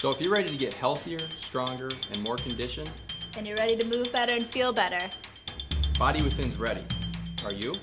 So, if you're ready to get healthier, stronger, and more conditioned, And you're ready to move better and feel better. Body Within's ready. Are you?